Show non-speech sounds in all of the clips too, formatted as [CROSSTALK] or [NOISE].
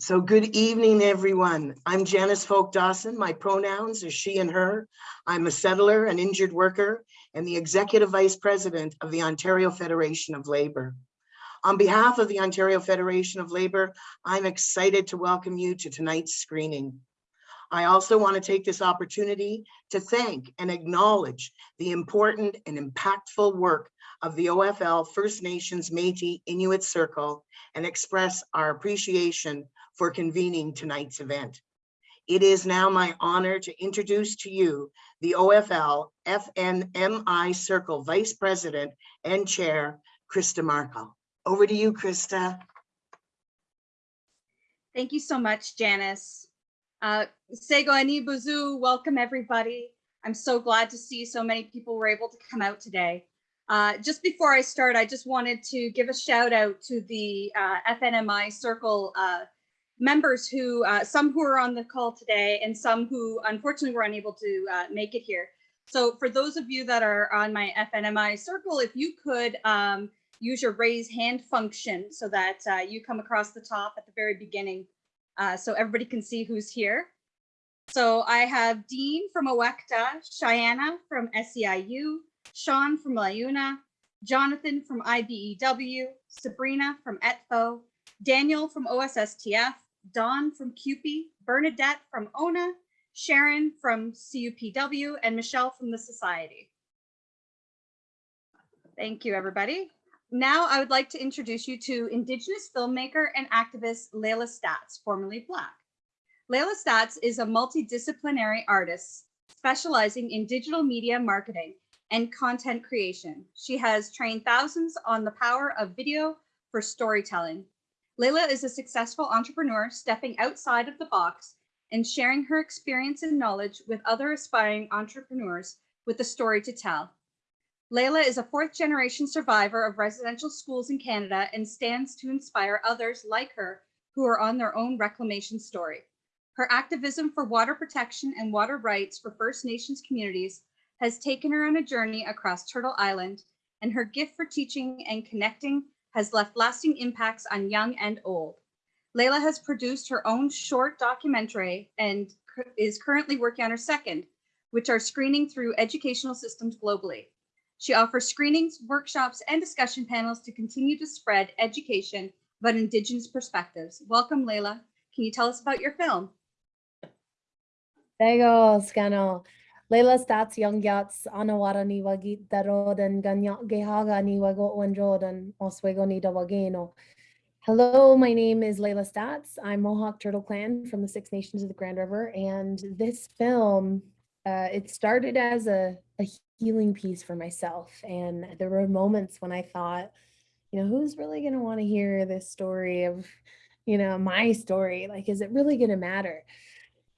So good evening, everyone. I'm Janice Folk Dawson. My pronouns are she and her. I'm a settler, an injured worker, and the Executive Vice President of the Ontario Federation of Labor. On behalf of the Ontario Federation of Labor, I'm excited to welcome you to tonight's screening. I also want to take this opportunity to thank and acknowledge the important and impactful work of the OFL First Nations Métis Inuit Circle and express our appreciation for convening tonight's event. It is now my honor to introduce to you the OFL FNMI Circle Vice President and Chair, Krista Markle. Over to you, Krista. Thank you so much, Janice. Uh, Sego Buzu, welcome everybody. I'm so glad to see so many people were able to come out today. Uh, just before I start, I just wanted to give a shout out to the uh, FNMI Circle uh, members who, uh, some who are on the call today and some who unfortunately were unable to uh, make it here. So for those of you that are on my FNMI Circle, if you could um, use your raise hand function so that uh, you come across the top at the very beginning uh, so everybody can see who's here. So I have Dean from OECTA, Cheyenne from SEIU, Sean from LiUNA, Jonathan from IBEW, Sabrina from ETFO, Daniel from OSSTF, Dawn from CUPE, Bernadette from ONA, Sharon from CUPW, and Michelle from the Society. Thank you, everybody. Now I would like to introduce you to Indigenous filmmaker and activist Layla Staats, formerly Black. Layla Staats is a multidisciplinary artist specializing in digital media marketing and content creation. She has trained thousands on the power of video for storytelling. Layla is a successful entrepreneur stepping outside of the box and sharing her experience and knowledge with other aspiring entrepreneurs with a story to tell. Layla is a fourth generation survivor of residential schools in Canada and stands to inspire others like her who are on their own reclamation story. Her activism for water protection and water rights for First Nations communities has taken her on a journey across Turtle Island, and her gift for teaching and connecting has left lasting impacts on young and old. Layla has produced her own short documentary and is currently working on her second, which are screening through educational systems globally. She offers screenings, workshops, and discussion panels to continue to spread education about Indigenous perspectives. Welcome, Layla. Can you tell us about your film? Tego, Scano. Layla Staats Young Yats Anawara ni Wagit Darodan Gehaga ni Wago Wanjodan Oswego ni Dawageno. Hello, my name is Layla Staats. I'm Mohawk Turtle Clan from the Six Nations of the Grand River. And this film, uh, it started as a, a healing piece for myself. And there were moments when I thought, you know, who's really going to want to hear this story of, you know, my story? Like, is it really going to matter?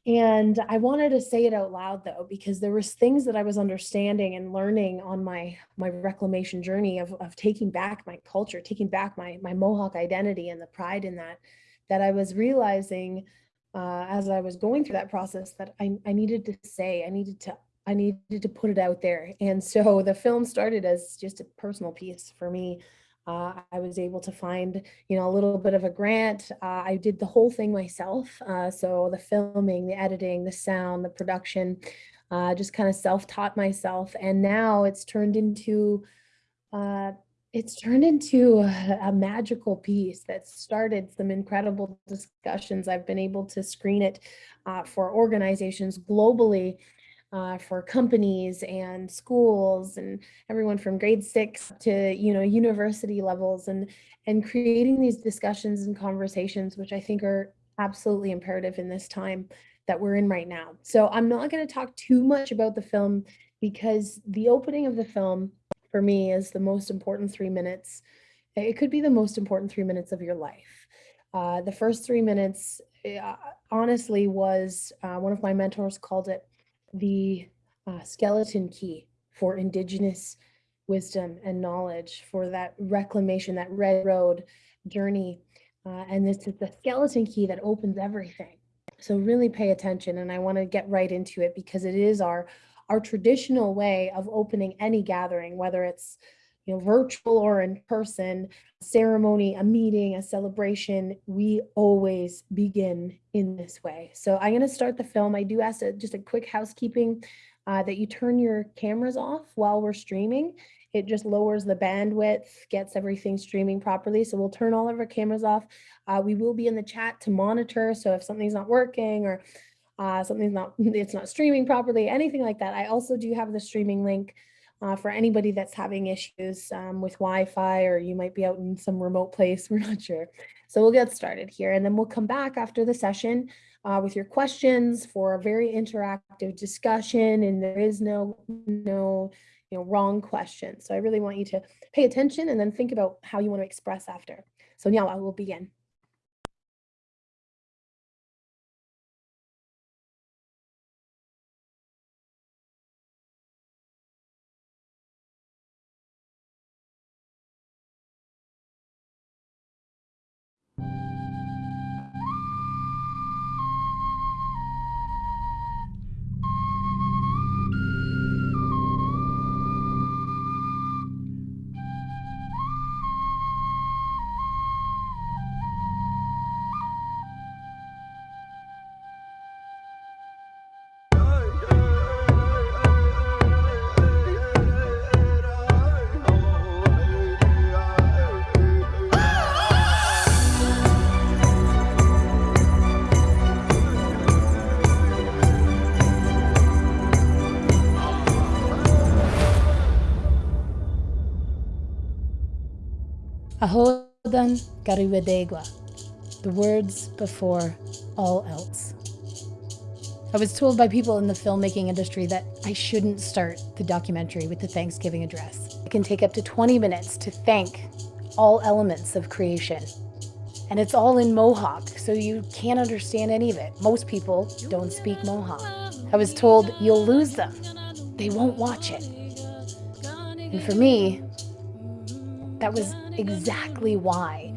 And I wanted to say it out loud though, because there was things that I was understanding and learning on my my reclamation journey of, of taking back my culture, taking back my, my Mohawk identity and the pride in that, that I was realizing uh, as I was going through that process that I, I needed to say, I needed to I needed to put it out there. And so the film started as just a personal piece for me. Uh, I was able to find, you know, a little bit of a grant. Uh, I did the whole thing myself. Uh, so the filming, the editing, the sound, the production, uh, just kind of self-taught myself. And now it's turned into, uh, it's turned into a, a magical piece that started some incredible discussions. I've been able to screen it uh, for organizations globally uh, for companies and schools and everyone from grade six to you know university levels and and creating these discussions and conversations which I think are absolutely imperative in this time that we're in right now. So I'm not going to talk too much about the film because the opening of the film for me is the most important three minutes. It could be the most important three minutes of your life. Uh, the first three minutes, uh, honestly, was uh, one of my mentors called it the uh, skeleton key for indigenous wisdom and knowledge for that reclamation, that red road journey. Uh, and this is the skeleton key that opens everything. So really pay attention. And I want to get right into it because it is our, our traditional way of opening any gathering, whether it's you know, virtual or in person, ceremony, a meeting, a celebration, we always begin in this way. So I'm going to start the film. I do ask a, just a quick housekeeping uh, that you turn your cameras off while we're streaming. It just lowers the bandwidth, gets everything streaming properly. So we'll turn all of our cameras off. Uh, we will be in the chat to monitor. So if something's not working or uh, something's not, [LAUGHS] it's not streaming properly, anything like that. I also do have the streaming link uh, for anybody that's having issues um, with Wi-Fi or you might be out in some remote place, [LAUGHS] we're not sure. So we'll get started here and then we'll come back after the session uh, with your questions for a very interactive discussion and there is no, no, you know, wrong question. So I really want you to pay attention and then think about how you want to express after. So now I will begin. Ahodan Gariwadegwa, the words before all else. I was told by people in the filmmaking industry that I shouldn't start the documentary with the Thanksgiving address. It can take up to 20 minutes to thank all elements of creation. And it's all in Mohawk, so you can't understand any of it. Most people don't speak Mohawk. I was told you'll lose them. They won't watch it. And for me, that was exactly why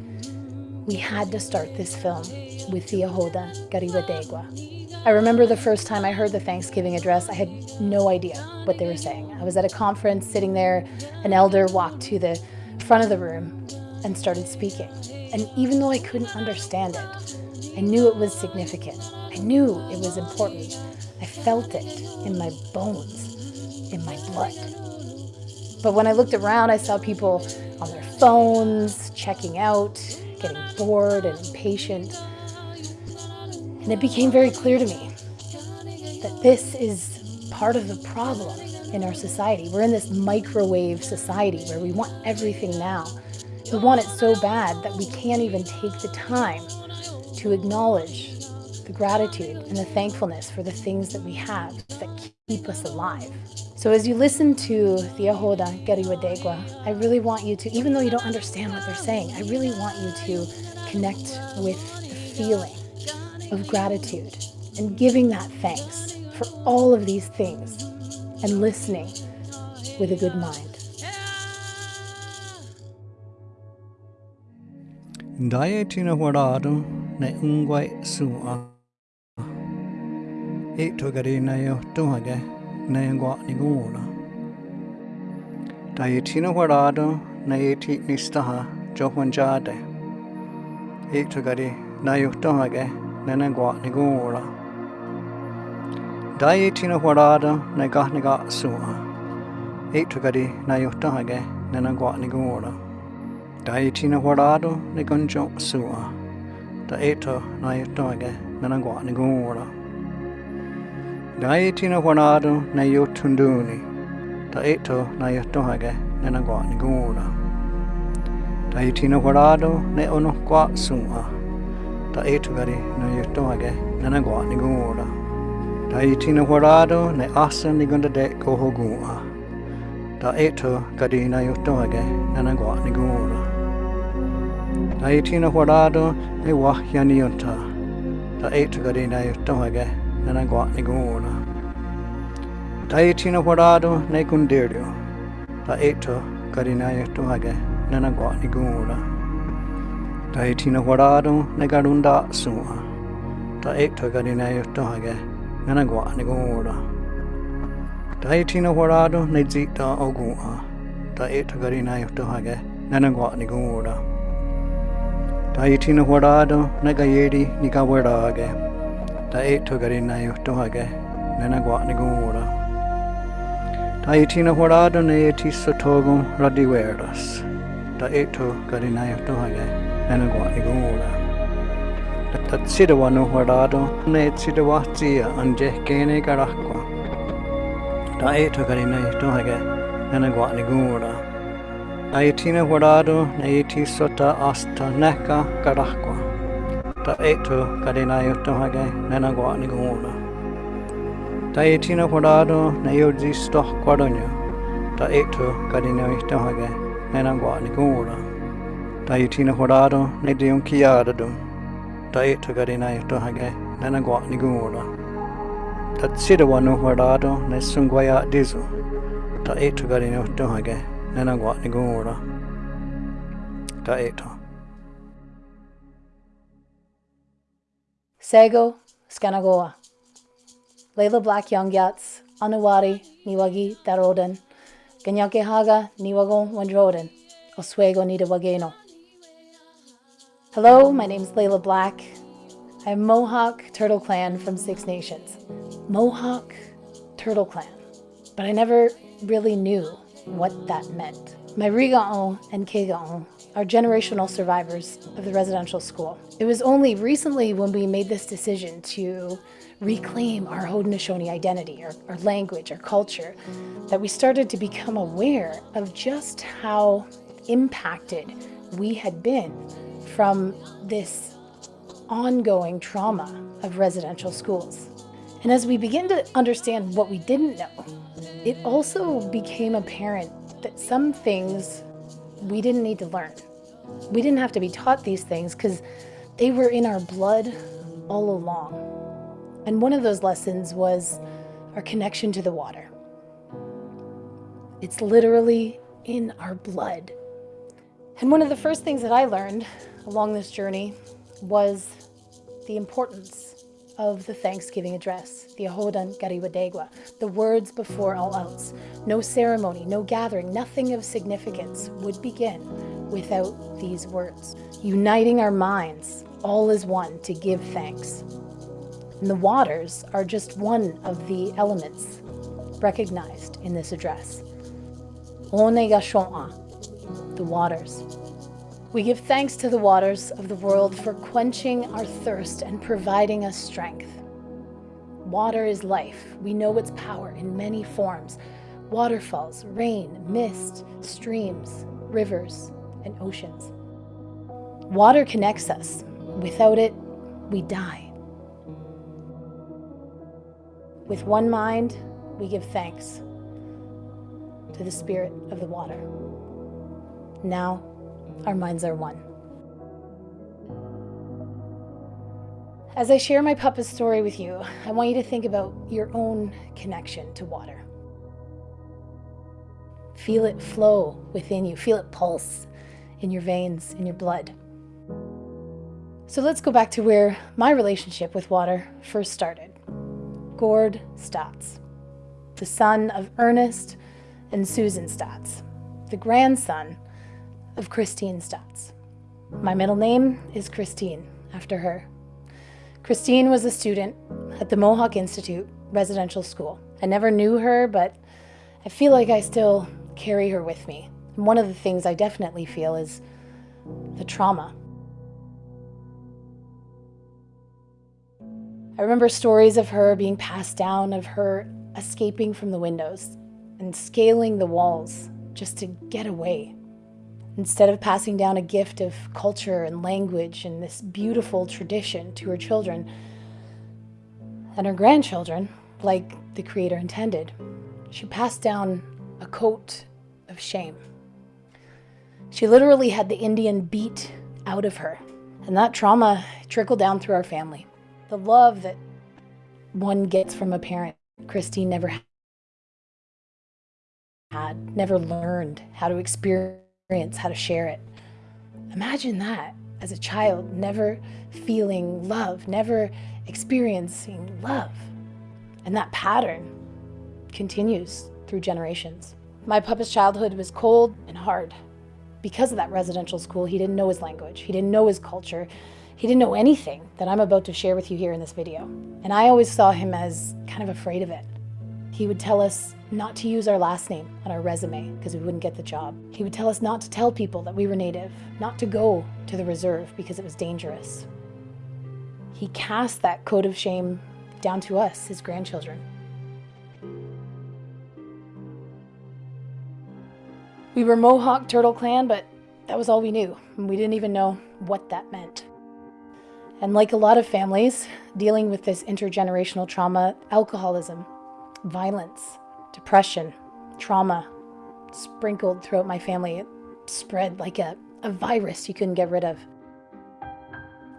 we had to start this film with the Ahoda Gariwadegwa. I remember the first time I heard the Thanksgiving address, I had no idea what they were saying. I was at a conference sitting there, an elder walked to the front of the room and started speaking. And even though I couldn't understand it, I knew it was significant. I knew it was important. I felt it in my bones, in my blood. But when I looked around, I saw people on their phones, checking out, getting bored and impatient. And it became very clear to me that this is part of the problem in our society. We're in this microwave society where we want everything now. We want it so bad that we can't even take the time to acknowledge the gratitude and the thankfulness for the things that we have that keep us alive. So as you listen to the Ahoda Gariwadegwa, I really want you to, even though you don't understand what they're saying, I really want you to connect with the feeling of gratitude and giving that thanks for all of these things and listening with a good mind. Dietina Warado ne ungwai sua. E togari na yo tuhage na ngwa ni guna. Dietina Warado na eti nistaha johwanjade. E togari na yo tuhage na ngwa ni guna. Dietina Warado na gahniga sua. E togari na yo tuhage na ngwa ni guna. Daitina Warado ni gunjo sua. Da eto na yotoge na nangwa ni gura. Daitina Warado na yotunduni. Da eto na yotoge na nangwa ni gura. Daitina Warado ne ono kwa sua. Da eto gari na yotoge na nangwa ni gura. Daitina Warado ne asa ni gunda de gohogua. Da eto gari na yotoge na nangwa ni gura. Daitina Warado ne wahyaniota. Da eight gari na yotohage na nagwa ni guna. Daitina Warado ne gundirio. Da eight gari na yotohage na nagwa ni guna. Daitina Warado ne eight gari na yotohage na nagwa ni guna. Daitina Warado ne zita ogua. ta e to gari na yo to hage nana gwa ni gura ta i tina horado na ga yeri ni ga wera hage ta e to gari na yo to hage nana gwa ni gura ta i tina horado na e ti so togo radi weras ta e to gari na yo to hage nana gwa ni gura ta tsida wano horado na e tsida wa tia anje kene karakwa ta e to gari na yo to hage nana gwa ni gura ta i tina horado na e ti sota asta neka karakwa ta e to gari na yo to hage nana gwa ni gura ta e tina horado na yo di stoh kwadonyo ta e to gari na yo to hage nana gwa ni gura ta i tina horado na di un kiada dum ta e to gari na yo to hage nana gwa ni gura ta tsida wano horado na sungwaya dizu ta e to gari na yo to hage nana gwa ni gura ta e to Sego, Skanagoa. Layla Black Young Yats, Anuwari, Niwagi, Daroden, Ganyakehaga, Niwagon, Wandroden, Oswego, Nidawageno. Hello, my name is Layla Black. I'm Mohawk Turtle Clan from Six Nations. Mohawk Turtle Clan. But I never really knew what that meant. My Riga'on and Kega'on are generational survivors of the residential school. It was only recently when we made this decision to reclaim our Haudenosaunee identity, our, our language, our culture, that we started to become aware of just how impacted we had been from this ongoing trauma of residential schools. And as we begin to understand what we didn't know, it also became apparent that some things we didn't need to learn. We didn't have to be taught these things because they were in our blood all along. And one of those lessons was our connection to the water. It's literally in our blood. And one of the first things that I learned along this journey was the importance of the Thanksgiving address, the Ahodan Gariwadegwa, the words before all else. No ceremony, no gathering, nothing of significance would begin without these words. Uniting our minds, all is one, to give thanks. And the waters are just one of the elements recognized in this address. Onega the waters. We give thanks to the waters of the world for quenching our thirst and providing us strength. Water is life. We know its power in many forms waterfalls, rain, mist, streams, rivers, and oceans. Water connects us. Without it, we die. With one mind, we give thanks to the spirit of the water. Now, our minds are one. As I share my Papa's story with you, I want you to think about your own connection to water. Feel it flow within you, feel it pulse in your veins, in your blood. So let's go back to where my relationship with water first started. Gord Staats, the son of Ernest and Susan Staats, the grandson of Christine Staats. My middle name is Christine, after her. Christine was a student at the Mohawk Institute Residential School. I never knew her, but I feel like I still carry her with me. And one of the things I definitely feel is the trauma. I remember stories of her being passed down, of her escaping from the windows and scaling the walls just to get away. Instead of passing down a gift of culture and language and this beautiful tradition to her children and her grandchildren, like the Creator intended, she passed down a coat of shame. She literally had the Indian beat out of her, and that trauma trickled down through our family. The love that one gets from a parent, Christine never had, never learned how to experience how to share it. Imagine that as a child, never feeling love, never experiencing love. And that pattern continues through generations. My papa's childhood was cold and hard. Because of that residential school, he didn't know his language, he didn't know his culture, he didn't know anything that I'm about to share with you here in this video. And I always saw him as kind of afraid of it. He would tell us not to use our last name on our resume because we wouldn't get the job. He would tell us not to tell people that we were native, not to go to the reserve because it was dangerous. He cast that code of shame down to us, his grandchildren. We were Mohawk Turtle Clan, but that was all we knew, we didn't even know what that meant. And like a lot of families dealing with this intergenerational trauma, alcoholism, violence, depression, trauma sprinkled throughout my family. It spread like a, a virus you couldn't get rid of.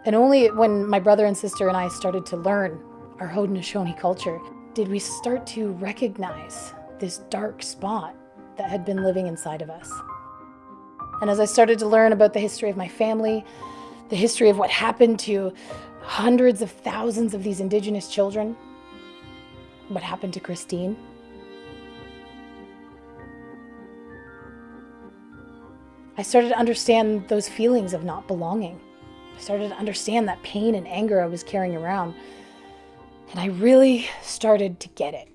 And only when my brother and sister and I started to learn our Haudenosaunee culture did we start to recognize this dark spot that had been living inside of us. And as I started to learn about the history of my family, the history of what happened to hundreds of thousands of these Indigenous children, what happened to Christine, I started to understand those feelings of not belonging. I started to understand that pain and anger I was carrying around. And I really started to get it.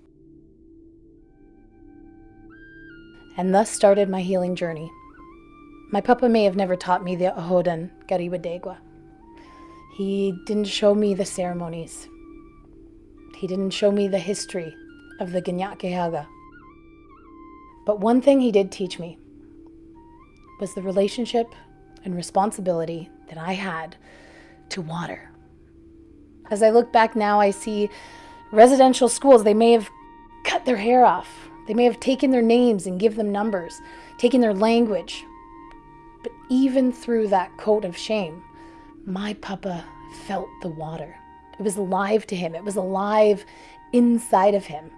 And thus started my healing journey. My papa may have never taught me the Ahodan Gariwadegwa. He didn't show me the ceremonies. He didn't show me the history of the Ganyakehaga. But one thing he did teach me was the relationship and responsibility that I had to water. As I look back now, I see residential schools, they may have cut their hair off. They may have taken their names and give them numbers, taken their language. But even through that coat of shame, my papa felt the water. It was alive to him. It was alive inside of him.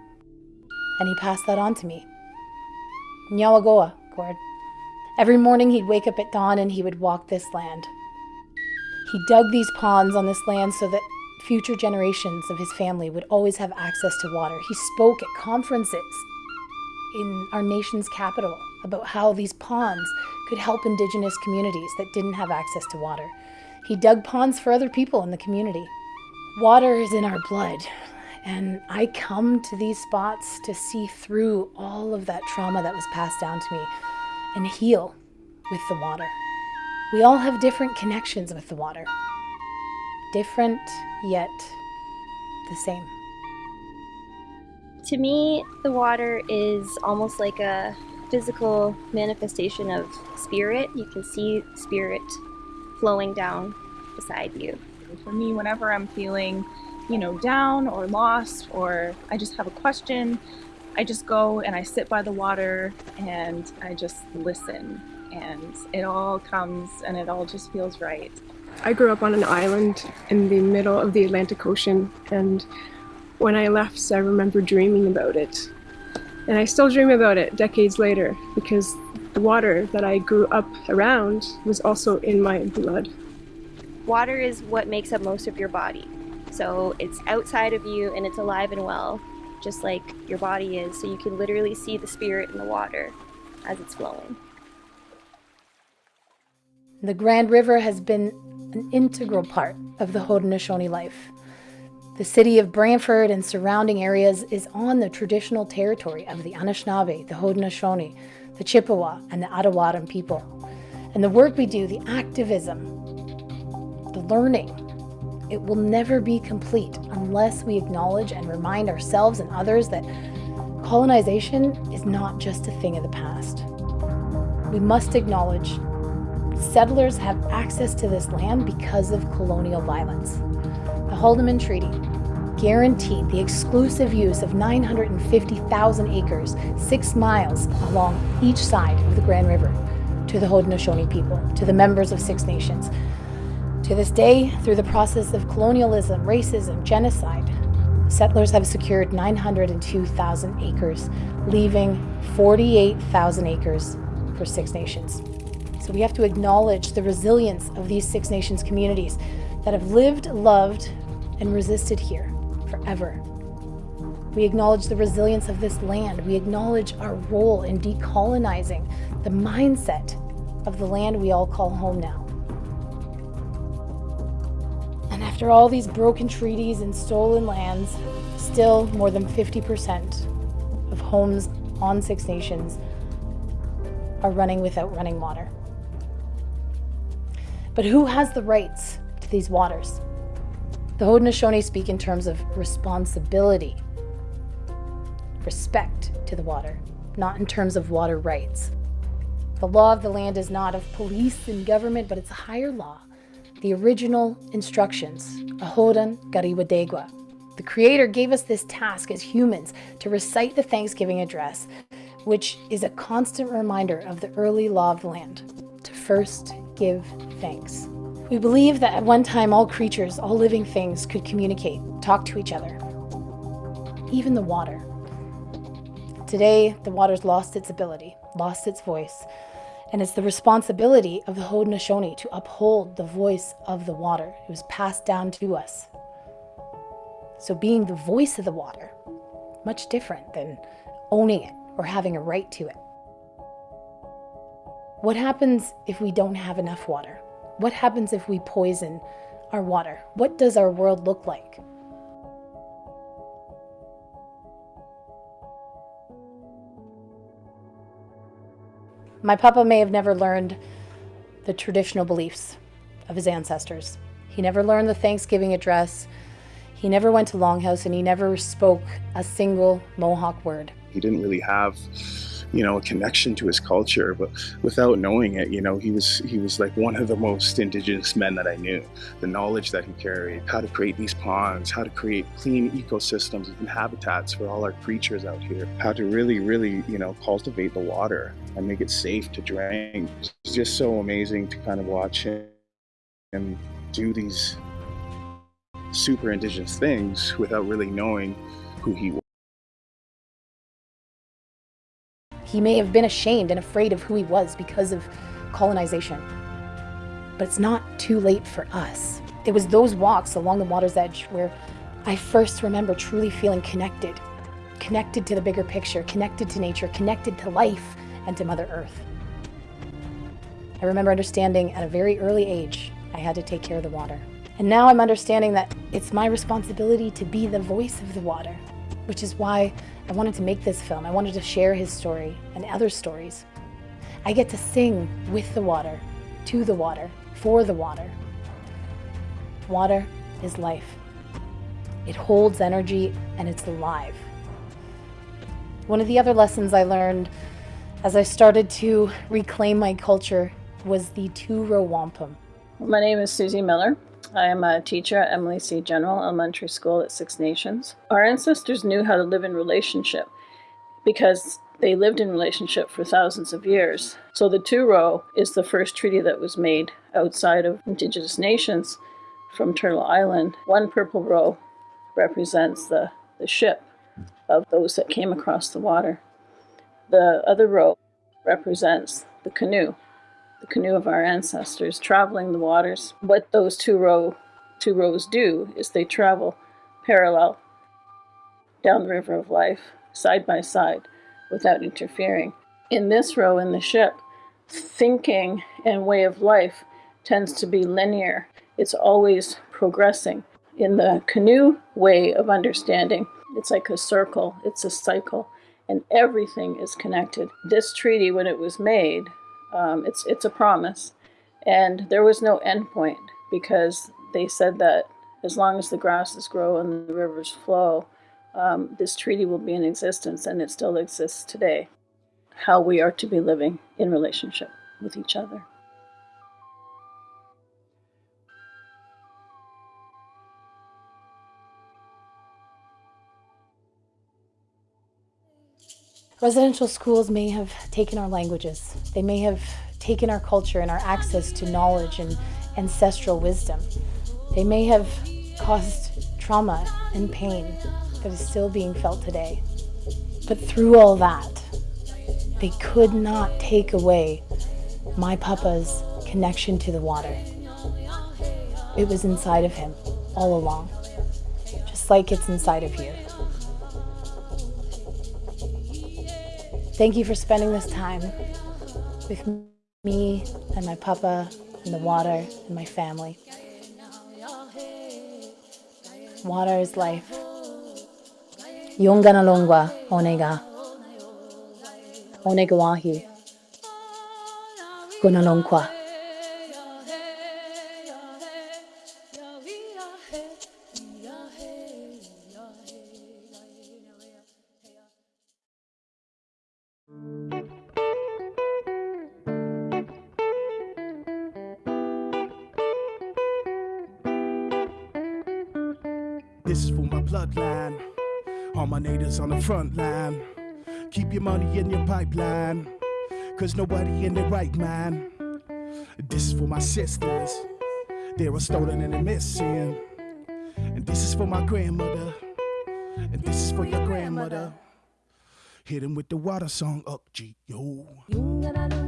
And he passed that on to me. Nyawagoa, Gord. Every morning he'd wake up at dawn and he would walk this land. He dug these ponds on this land so that future generations of his family would always have access to water. He spoke at conferences in our nation's capital about how these ponds could help indigenous communities that didn't have access to water. He dug ponds for other people in the community. Water is in our blood, and I come to these spots to see through all of that trauma that was passed down to me and heal with the water. We all have different connections with the water. Different, yet the same. To me, the water is almost like a physical manifestation of spirit. You can see spirit flowing down beside you. For me, whenever I'm feeling, you know, down or lost, or I just have a question, I just go and I sit by the water and I just listen. And it all comes and it all just feels right. I grew up on an island in the middle of the Atlantic Ocean, and when I left, I remember dreaming about it. And I still dream about it decades later because the water that I grew up around was also in my blood. Water is what makes up most of your body. So it's outside of you and it's alive and well, just like your body is. So you can literally see the spirit in the water as it's flowing. The Grand River has been an integral part of the Haudenosaunee life. The city of Brantford and surrounding areas is on the traditional territory of the Anishinaabe, the Haudenosaunee, the Chippewa, and the Attawandaron people. And the work we do, the activism, learning, it will never be complete unless we acknowledge and remind ourselves and others that colonization is not just a thing of the past. We must acknowledge settlers have access to this land because of colonial violence. The Haldimand Treaty guaranteed the exclusive use of 950,000 acres, six miles along each side of the Grand River, to the Haudenosaunee people, to the members of Six Nations. To this day, through the process of colonialism, racism, genocide, settlers have secured 902,000 acres, leaving 48,000 acres for Six Nations. So we have to acknowledge the resilience of these Six Nations communities that have lived, loved, and resisted here forever. We acknowledge the resilience of this land. We acknowledge our role in decolonizing the mindset of the land we all call home now. After all these broken treaties and stolen lands, still more than 50% of homes on Six Nations are running without running water. But who has the rights to these waters? The Haudenosaunee speak in terms of responsibility, respect to the water, not in terms of water rights. The law of the land is not of police and government, but it's a higher law. The original instructions, Ahodan Gariwadegwa. The Creator gave us this task as humans to recite the Thanksgiving address, which is a constant reminder of the early law of the land to first give thanks. We believe that at one time all creatures, all living things could communicate, talk to each other, even the water. Today, the water's lost its ability, lost its voice, and it's the responsibility of the Haudenosaunee to uphold the voice of the water. It was passed down to us. So being the voice of the water, much different than owning it or having a right to it. What happens if we don't have enough water? What happens if we poison our water? What does our world look like? My papa may have never learned the traditional beliefs of his ancestors. He never learned the Thanksgiving address. He never went to Longhouse and he never spoke a single Mohawk word. He didn't really have, you know, a connection to his culture, but without knowing it, you know, he was he was like one of the most indigenous men that I knew. The knowledge that he carried, how to create these ponds, how to create clean ecosystems and habitats for all our creatures out here, how to really, really, you know, cultivate the water and make it safe to drink. It's just so amazing to kind of watch him and do these super indigenous things without really knowing who he was. He may have been ashamed and afraid of who he was because of colonization. But it's not too late for us. It was those walks along the water's edge where I first remember truly feeling connected. Connected to the bigger picture, connected to nature, connected to life and to Mother Earth. I remember understanding at a very early age I had to take care of the water. And now I'm understanding that it's my responsibility to be the voice of the water, which is why I wanted to make this film. I wanted to share his story and other stories. I get to sing with the water, to the water, for the water. Water is life. It holds energy and it's alive. One of the other lessons I learned as I started to reclaim my culture was the two-row wampum. My name is Susie Miller. I am a teacher at Emily C. General Elementary School at Six Nations. Our ancestors knew how to live in relationship because they lived in relationship for thousands of years. So the two row is the first treaty that was made outside of Indigenous nations from Turtle Island. One purple row represents the, the ship of those that came across the water. The other row represents the canoe the canoe of our ancestors traveling the waters. What those two row two rows do is they travel parallel down the river of life, side by side, without interfering. In this row in the ship, thinking and way of life tends to be linear. It's always progressing. In the canoe way of understanding, it's like a circle, it's a cycle, and everything is connected. This treaty, when it was made, um, it's it's a promise, and there was no end point because they said that as long as the grasses grow and the rivers flow, um, this treaty will be in existence, and it still exists today. How we are to be living in relationship with each other. Residential schools may have taken our languages. They may have taken our culture and our access to knowledge and ancestral wisdom. They may have caused trauma and pain that is still being felt today. But through all that, they could not take away my papa's connection to the water. It was inside of him all along, just like it's inside of you. Thank you for spending this time with me and my papa and the water and my family. Water is life. Yongana longwa onega. Onega wahi. This is for my bloodline. All my natives on the front line. Keep your money in your pipeline. Cause nobody in their right mind. This is for my sisters. They were stolen and they're missing. And this is for my grandmother. And this is for your grandmother. Hit him with the water song up, G, yo.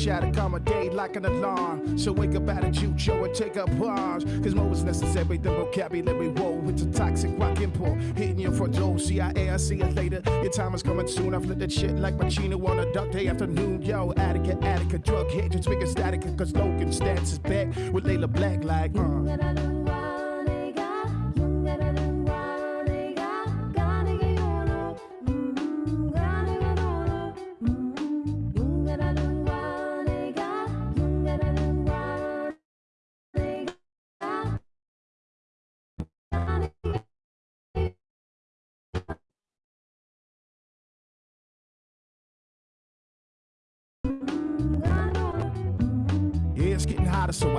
Voice shout accommodate like an alarm. So wake up out of jujo and take up arms. Cause more is necessary than vocabulary. Whoa, it's a toxic rock import. Hitting your front door, CIA, I see it later. Your time is coming soon. I flip that shit like Pacino on a dog day afternoon. Yo, Attica, Attica, drug just making static. Cause Logan Staats is back with Layla Black like, uh.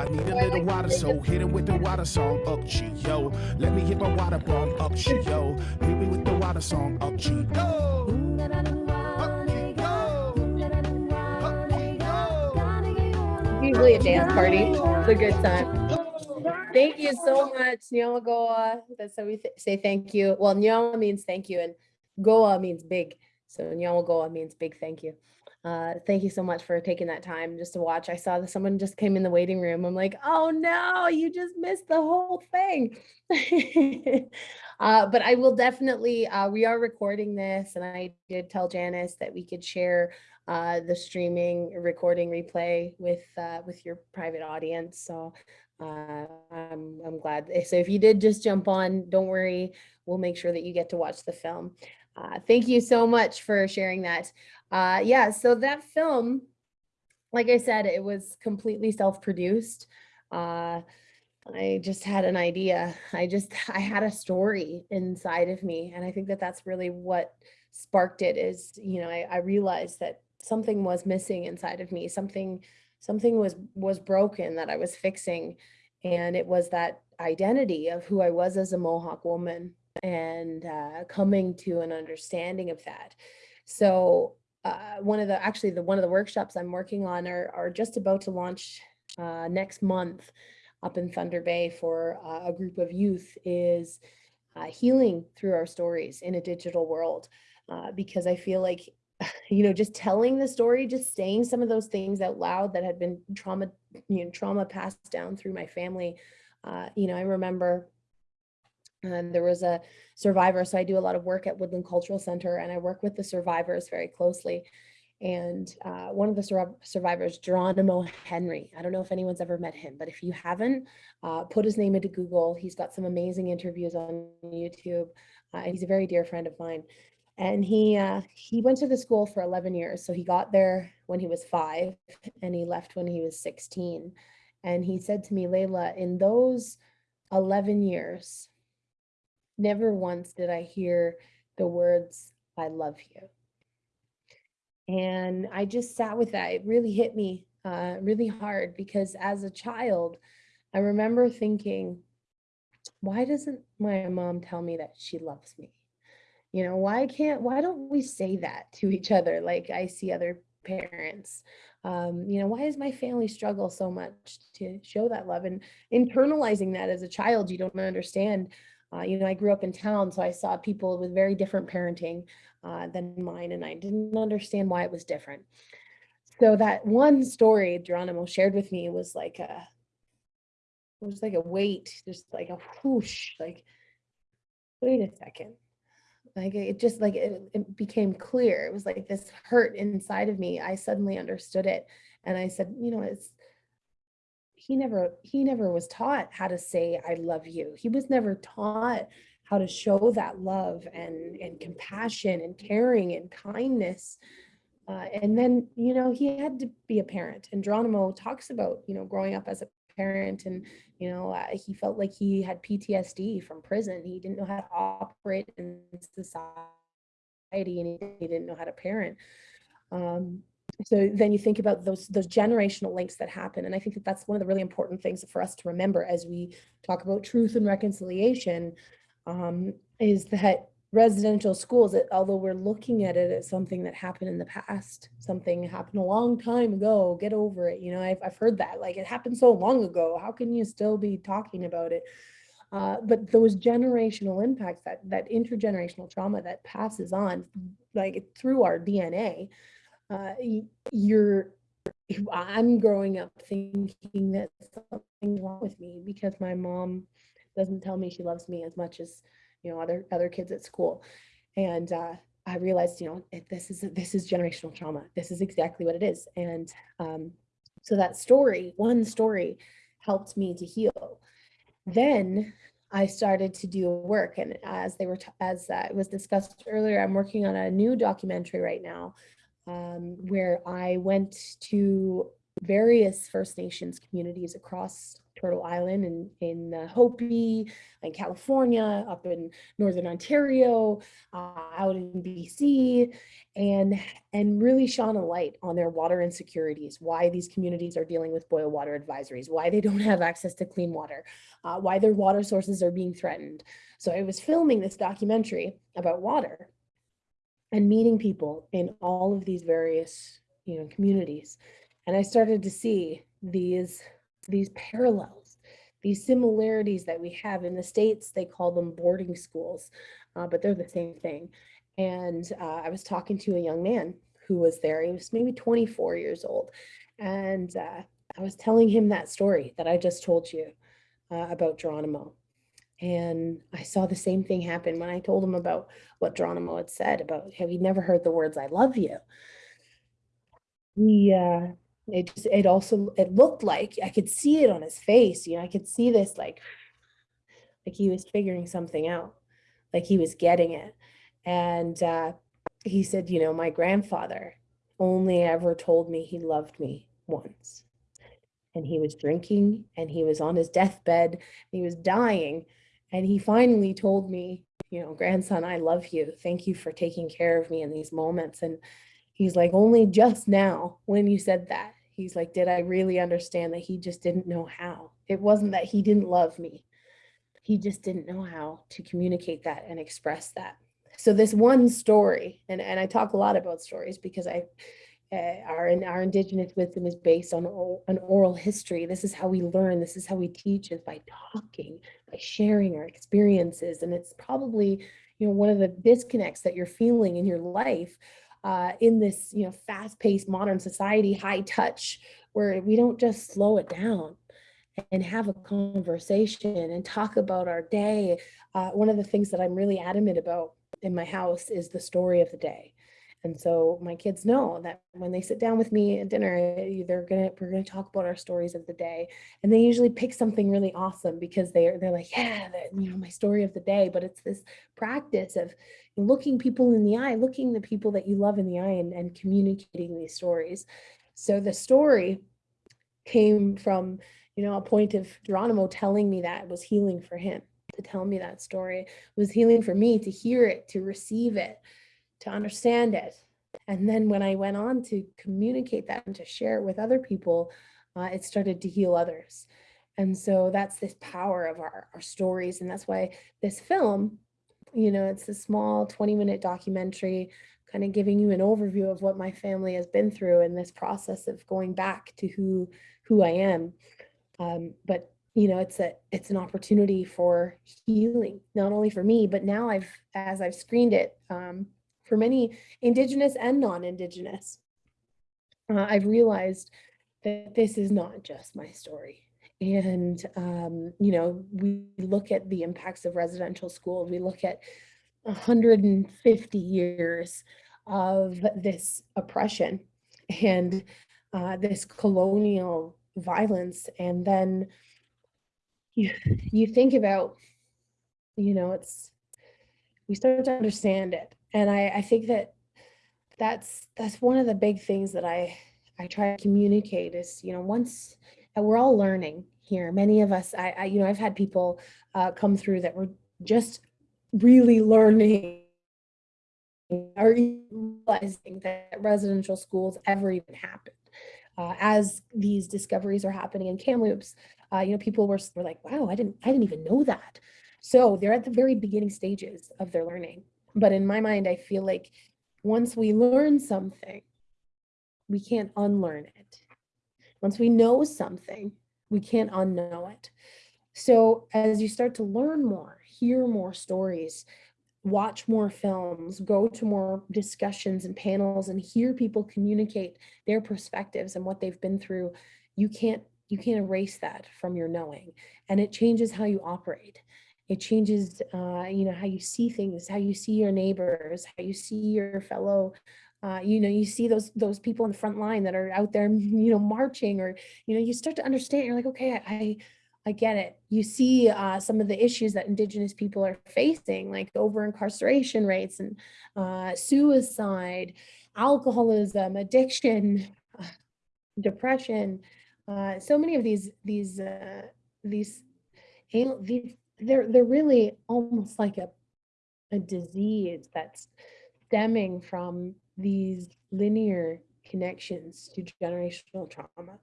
I need a little water. So hit him with the water song, up G, yo. Let me hit my water bomb, up G, yo. Hit me with the water song, up G, yo. Up G, yo. Up G, yo. Usually a dance party. It's a good time. Thank you so much, Nyamagoa. That's how we th- say thank you. Well, Nyama means thank you and Goa means big. So Nyamagoa means big thank you. Uh, thank you so much for taking that time just to watch. I saw that someone just came in the waiting room. I'm like, oh no, you just missed the whole thing. [LAUGHS] uh, but I will definitely, uh, we are recording this and I did tell Janice that we could share uh, the streaming recording replay with uh, with your private audience. So uh, I'm, I'm glad. So if you did just jump on, don't worry. We'll make sure that you get to watch the film. Uh, thank you so much for sharing that. Uh, yeah, so that film, like I said, it was completely self-produced. Uh, I just had an idea. I just, I had a story inside of me. And I think that that's really what sparked it is, you know, I, I realized that something was missing inside of me. Something, something was, was broken that I was fixing. And it was that identity of who I was as a Mohawk woman and uh, coming to an understanding of that. So uh, one of the, actually the, one of the workshops I'm working on are, are just about to launch uh, next month up in Thunder Bay for uh, a group of youth is uh, healing through our stories in a digital world. Uh, because I feel like, [LAUGHS] you know, just telling the story, just saying some of those things out loud that had been trauma, you know, trauma passed down through my family. You know, I remember and there was a survivor. So I do a lot of work at Woodland Cultural Center and I work with the survivors very closely. And uh, one of the sur survivors, Geronimo Henry, I don't know if anyone's ever met him, but if you haven't, uh, put his name into Google. He's got some amazing interviews on YouTube. Uh, he's a very dear friend of mine. And he uh, he went to the school for 11 years. So he got there when he was five and he left when he was 16. And he said to me, Layla, in those 11 years, never once did I hear the words, I love you. And I just sat with that. It really hit me uh, really hard because as a child, I remember thinking, why doesn't my mom tell me that she loves me? You know, why can't, why don't we say that to each other like I see other parents? Um, you know, why does my family struggle so much to show that love and internalizing that as a child, you don't understand Uh, you know, I grew up in town, so I saw people with very different parenting uh, than mine, and I didn't understand why it was different. So that one story Geronimo shared with me was like a, it was like a weight, just like a whoosh, like, wait a second. Like it just like it, it became clear. It was like this hurt inside of me. I suddenly understood it. And I said, you know, it's he never he never was taught how to say I love you. He was never taught how to show that love and and compassion and caring and kindness. Uh, and then, you know, he had to be a parent. And Geronimo talks about, you know, growing up as a parent and, you know, uh, he felt like he had PTSD from prison. He didn't know how to operate in society and he didn't know how to parent. Um, so then you think about those those generational links that happen. And i think that that's one of the really important things for us to remember as we talk about truth and reconciliation um, is that residential schools that although we're looking at it as something that happened in the past something happened a long time ago get over it. You know i've, I've heard that like it happened so long ago. How can you still be talking about it? Uh, but those generational impacts that that intergenerational trauma that passes on like through our dna uh, you're I'm growing up thinking that something's wrong with me because my mom doesn't tell me she loves me as much as you know other other kids at school, and uh, I realized you know this is this is generational trauma. This is exactly what it is, and um, so that story, one story, helped me to heal. Then I started to do work, and as they were as uh, it was discussed earlier, I'm working on a new documentary right now um, where I went to various First Nations communities across Turtle Island and in uh, Hopi, in California, up in Northern Ontario, uh, out in BC, and and really shone a light on their water insecurities, why these communities are dealing with boil water advisories, why they don't have access to clean water, uh, why their water sources are being threatened. So I was filming this documentary about water and meeting people in all of these various you know communities. And i started to see these these parallels these similarities that we have in the states they call them boarding schools uh, but they're the same thing. And uh, i was talking to a young man who was there. He was maybe 24 years old. And uh, i was telling him that story that i just told you uh, about geronimo and I saw the same thing happen when I told him about what Geronimo had said about how he'd never heard the words "I love you." He, uh, it just, it also, it looked like I could see it on his face. You know, I could see this like, like he was figuring something out, like he was getting it. And uh, he said, you know, my grandfather only ever told me he loved me once. And he was drinking and he was on his deathbed, he was dying and he finally told me, you know, grandson, I love you. Thank you for taking care of me in these moments. And he's like, only just now when you said that, he's like, did I really understand that he just didn't know how? It wasn't that he didn't love me. He just didn't know how to communicate that and express that. So this one story, and, and I talk a lot about stories because I uh, our our indigenous wisdom is based on an oral history. This is how we learn. This is how we teach is by talking, by sharing our experiences. And it's probably you know one of the disconnects that you're feeling in your life uh, in this you know fast-paced modern society, high touch, where we don't just slow it down and have a conversation and talk about our day. Uh, one of the things that I'm really adamant about in my house is the story of the day and so my kids know that when they sit down with me at dinner, eh, they're gonna we're gonna talk about our stories of the day, and they usually pick something really awesome because they're they're like, yeah, you know, my story of the day. But it's this practice of looking people in the eye, looking the people that you love in the eye, and, and communicating these stories. So the story came from you know a point of Geronimo telling me that was healing for him to tell me that story it was healing for me to hear it to receive it to understand it. And then when I went on to communicate that and to share it with other people, uh, it started to heal others. And so that's this power of our, our stories. And that's why this film, you know, it's a small 20 minute documentary kind of giving you an overview of what my family has been through in this process of going back to who who I am. Um, but you know, it's a it's an opportunity for healing, not only for me, but now I've as I've screened it um, for many Indigenous and non-Indigenous, uh, I've realized that this is not just my story. And, um, you know, we look at the impacts of residential schools, we look at 150 years of this oppression and uh, this colonial violence. And then you, you think about, you know, it's, we start to understand it. And I, I think that that's, that's one of the big things that I, I try to communicate is, you know, once and we're all learning here. Many of us, I, I you know, I've had people uh, come through that were just really learning or realizing that residential schools ever even happened. Uh, as these discoveries are happening in Kamloops, uh, you know, people were, were like, wow, I didn't, I didn't even know that. So they're at the very beginning stages of their learning. But in my mind, I feel like once we learn something, we can't unlearn it. Once we know something, we can't unknow it. So as you start to learn more, hear more stories, watch more films, go to more discussions and panels and hear people communicate their perspectives and what they've been through, you can't you can't erase that from your knowing. And it changes how you operate. It changes, uh, you know, how you see things, how you see your neighbors, how you see your fellow uh, you know, you see those those people in the front line that are out there, [LAUGHS] you know, marching, or you know, you start to understand. You're like, okay, I, I, I get it. You see uh, some of the issues that Indigenous people are facing, like over incarceration rates and uh, suicide, alcoholism, addiction, [SIGHS] depression. Uh, so many of these these uh, these these they're they're really almost like a a disease that's stemming from these linear connections to generational trauma.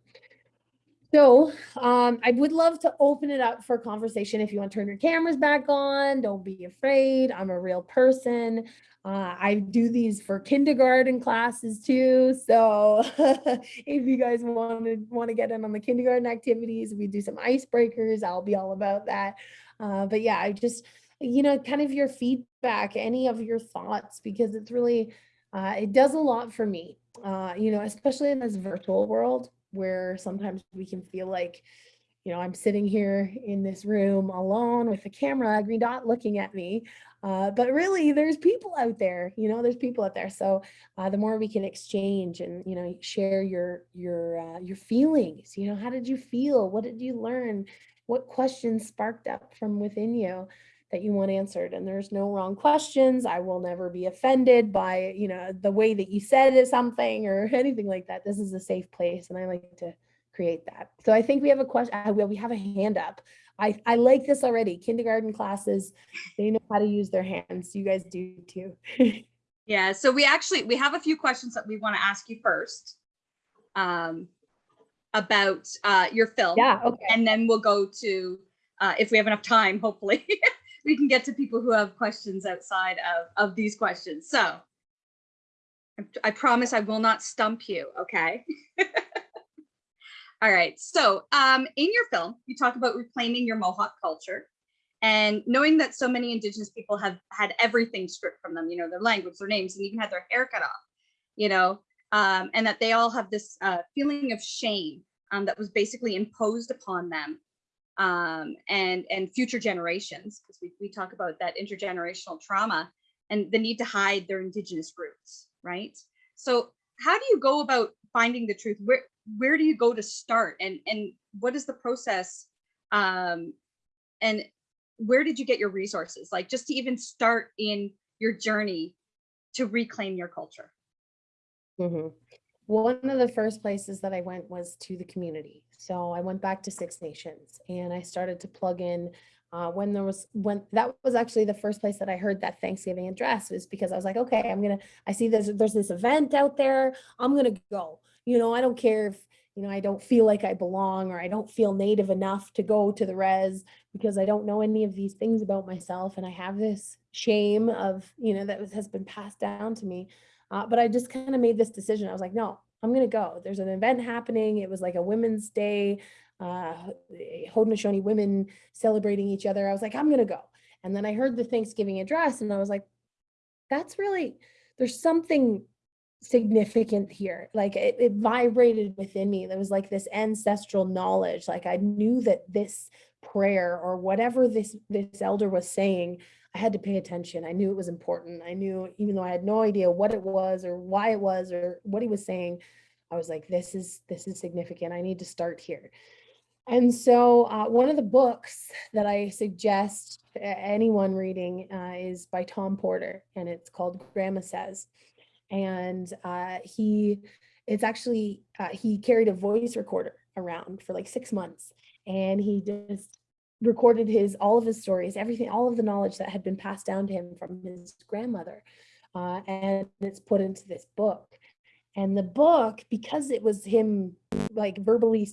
So um, I would love to open it up for conversation. If you want to turn your cameras back on, don't be afraid. I'm a real person. Uh, I do these for kindergarten classes too. So [LAUGHS] if you guys want to want to get in on the kindergarten activities, we do some icebreakers. I'll be all about that. Uh, but yeah, I just, you know, kind of your feedback, any of your thoughts, because it's really, uh, it does a lot for me, uh, you know, especially in this virtual world where sometimes we can feel like, you know, I'm sitting here in this room alone with a camera, a green dot looking at me. Uh, but really there's people out there, you know, there's people out there. So uh, the more we can exchange and, you know, share your, your, uh, your feelings, you know, how did you feel? What did you learn? What questions sparked up from within you? that you want answered and there's no wrong questions. I will never be offended by, you know, the way that you said something or [LAUGHS] anything like that. This is a safe place and I like to create that. So I think we have a question, uh, we have a hand up. I, I like this already. Kindergarten classes, they know how to use their hands. You guys do too. [LAUGHS] yeah, so we actually, we have a few questions that we want to ask you first um, about uh, your film. Yeah, okay. And then we'll go to, uh, if we have enough time, hopefully, [LAUGHS] we can get to people who have questions outside of, of these questions. So I promise I will not stump you, okay? [LAUGHS] All right, so um, in your film, you talk about reclaiming your Mohawk culture and knowing that so many indigenous people have had everything stripped from them, you know, their language, their names, and even had their hair cut off, you know, um, and that they all have this uh, feeling of shame um, that was basically imposed upon them um, and and future generations because we, we talk about that intergenerational trauma and the need to hide their indigenous roots right? So how do you go about finding the truth? Where where do you go to start? And and what is the process um and where did you get your resources? Like just to even start in your journey to reclaim your culture mm -hmm. One of the first places that I went was to the community. So I went back to Six Nations and I started to plug in uh, when there was when that was actually the first place that I heard that Thanksgiving address was because I was like, okay, I'm gonna I see there's there's this event out there. I'm gonna go. You know, I don't care if you know I don't feel like I belong or I don't feel native enough to go to the res because I don't know any of these things about myself and I have this shame of you know that has been passed down to me. Uh, but I just kind of made this decision. I was like, no, I'm going to go. There's an event happening. It was like a women's day. uh, Haudenosaunee women celebrating each other. I was like, I'm gonna go. And then I heard the Thanksgiving address and I was like, that's really, there's something significant here. Like it, it vibrated within me. There was like this ancestral knowledge. Like I knew that this prayer or whatever this this elder was saying, I had to pay attention. I knew it was important. I knew, even though I had no idea what it was or why it was or what he was saying, I was like, this is this is significant. I need to start here. And so uh, one of the books that I suggest anyone reading uh, is by Tom Porter, and it's called Grandma Says. And uh, he, it's actually, uh, he carried a voice recorder around for like six months. And he just recorded his, all of his stories, everything, all of the knowledge that had been passed down to him from his grandmother. Uh, and it's put into this book. And the book, because it was him like verbally